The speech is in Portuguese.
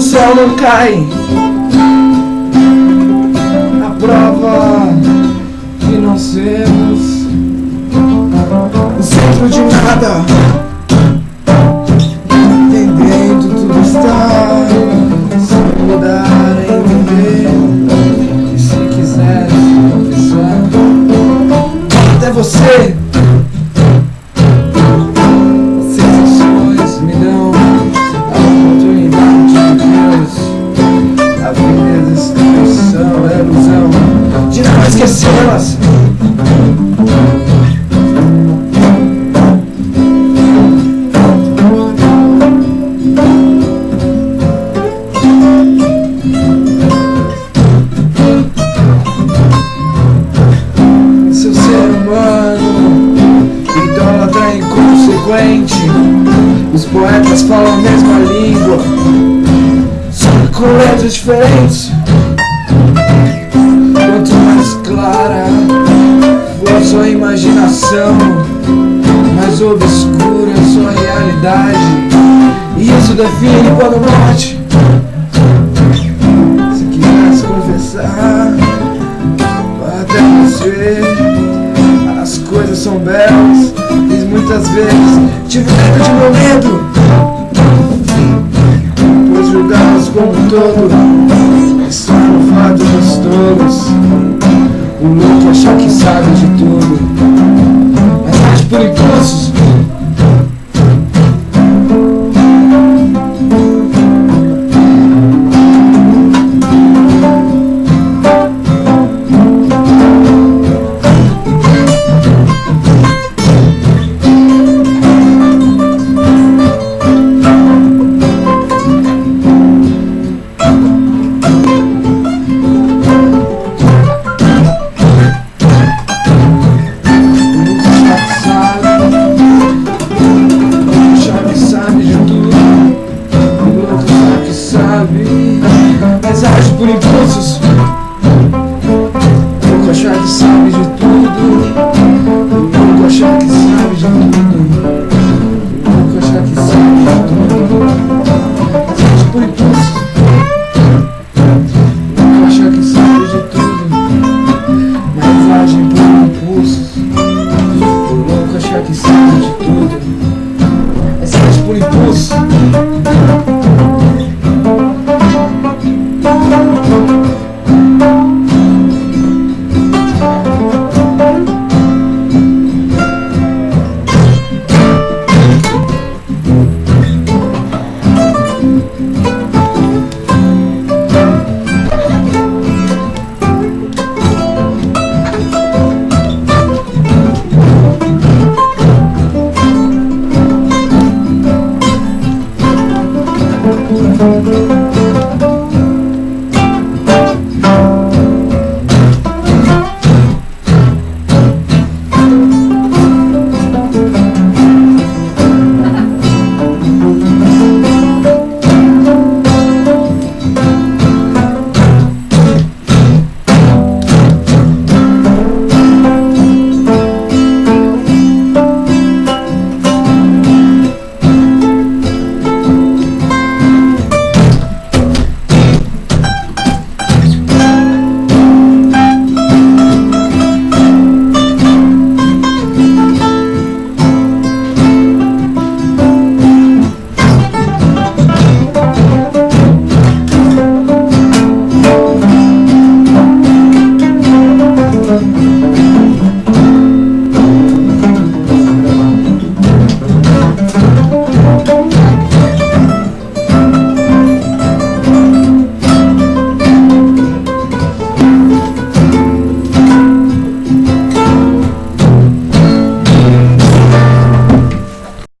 sol não cai. A prova que não sermos o centro de nada. Esquecê-las. Seu ser humano, idólatra inconsequente. Os poetas falam a mesma língua, só com diferentes. Imaginação, mais obscura sua realidade. E isso define quando morte. Se quisesse confessar, até você, as coisas são belas. E muitas vezes tive medo de meu medo. Pois julgá-los como um todo, é só no fato dos tolos. pretty vida, mas age por impulsos.